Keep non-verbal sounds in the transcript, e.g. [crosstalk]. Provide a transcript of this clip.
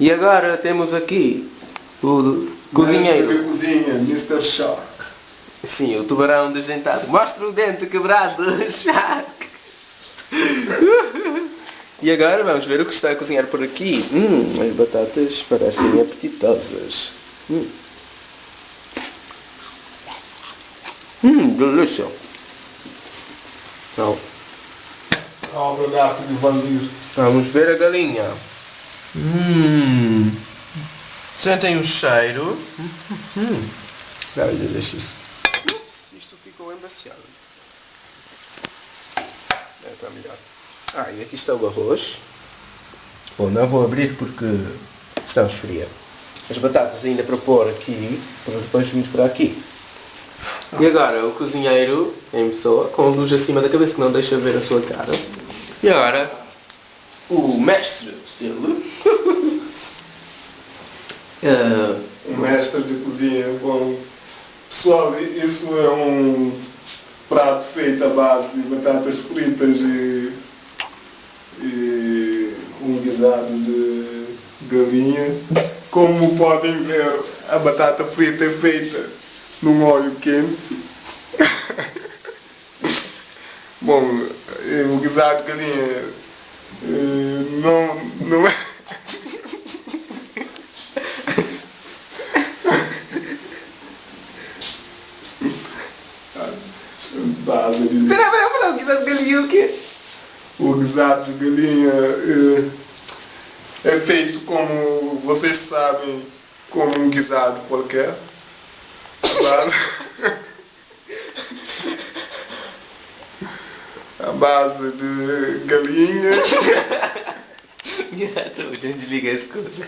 E agora temos aqui o cozinheiro. Mestre de cozinha, Mr. Shark. Sim, o tubarão desdentado. Mostra o dente quebrado, [laughs] Shark. [laughs] E agora vamos ver o que está a cozinhar por aqui. Hum, as batatas parecem apetitosas. Hum, hum delícia. Não. Obra arte de Valdir. Vamos ver a galinha. Hum. Sentem o cheiro. Hum. Deixa isso. Ups, isto ficou embaciado. É, está melhor. Ah, e aqui está o arroz. Bom, não vou abrir porque está esfria. As batatas ainda para pôr aqui, para depois virmos para aqui. E agora o cozinheiro em pessoa, com a luz acima da cabeça que não deixa ver a sua cara. E agora o mestre dele. [laughs] Ah, Um mestre de cozinha. Bom, pessoal, isso é um prato feito à base de batatas fritas e, e um guisado de galinha. Como podem ver, a batata frita é feita num óleo quente. [laughs] Bom, eh, o guisado de galinha eh, não, não é. Base de Pera, pera, pera, o guisado de galinha o quê? o guisado de galinha eh, é feito como vocês sabem, como um guisado qualquer. A base, [laughs] base de galinha. [laughs] A gente desliga essa coisa.